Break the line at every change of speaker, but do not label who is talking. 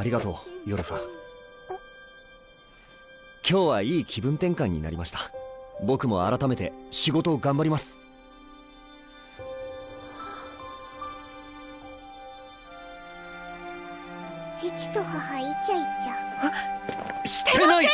ありがとう夜さん。今日はいい気分転換になりました。僕も改めて仕事を頑張ります。
父と母イチャイチャ。
してない！